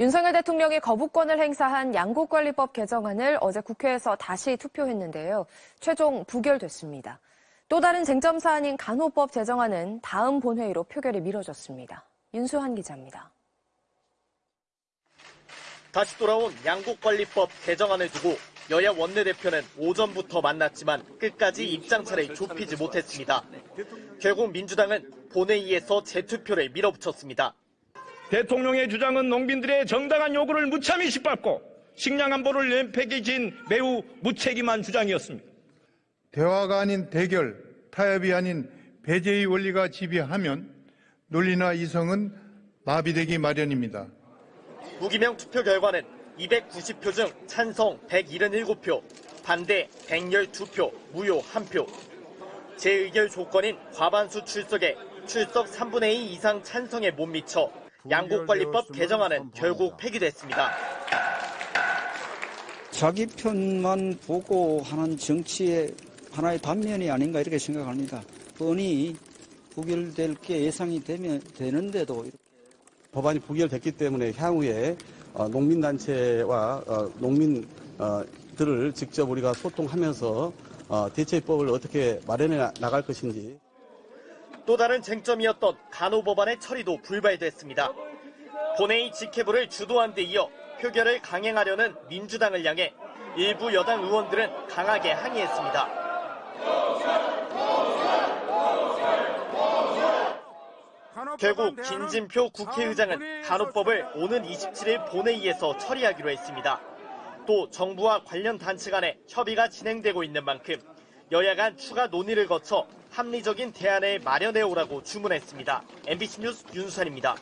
윤석열 대통령이 거부권을 행사한 양국관리법 개정안을 어제 국회에서 다시 투표했는데요. 최종 부결됐습니다. 또 다른 쟁점 사안인 간호법 제정안은 다음 본회의로 표결이 미뤄졌습니다. 윤수한 기자입니다. 다시 돌아온 양국관리법 개정안을 두고 여야 원내대표는 오전부터 만났지만 끝까지 입장 차를 좁히지 못했습니다. 결국 민주당은 본회의에서 재투표를 밀어붙였습니다. 대통령의 주장은 농민들의 정당한 요구를 무참히 짓밟고 식량 안보를 연패기 진 매우 무책임한 주장이었습니다. 대화가 아닌 대결, 타협이 아닌 배제의 원리가 지배하면 논리나 이성은 마비되기 마련입니다. 무기명 투표 결과는 290표 중 찬성 177표, 반대 112표, 무효 1표. 재의결 조건인 과반수 출석에 출석 3분의 2 이상 찬성에 못 미쳐 양국관리법 개정안은 결국 폐기됐습니다. 자기 편만 보고 하는 정치의 하나의 단면이 아닌가 이렇게 생각합니다. 뻔히 부결될 게 예상이 되면 되는데도 이렇게. 법안이 부결됐기 때문에 향후에 어, 농민단체와 어, 농민들을 직접 우리가 소통하면서 어, 대체법을 어떻게 마련해 나갈 것인지 또 다른 쟁점이었던 간호법안의 처리도 불발됐습니다. 본회의 직회부를 주도한 데 이어 표결을 강행하려는 민주당을 향해 일부 여당 의원들은 강하게 항의했습니다. 결국 김진표 국회의장은 간호법을 오는 27일 본회의에서 처리하기로 했습니다. 또 정부와 관련 단체 간의 협의가 진행되고 있는 만큼 여야 간 추가 논의를 거쳐 합리적인 대안을 마련해 오라고 주문했습니다. MBC 뉴스 윤수산입니다.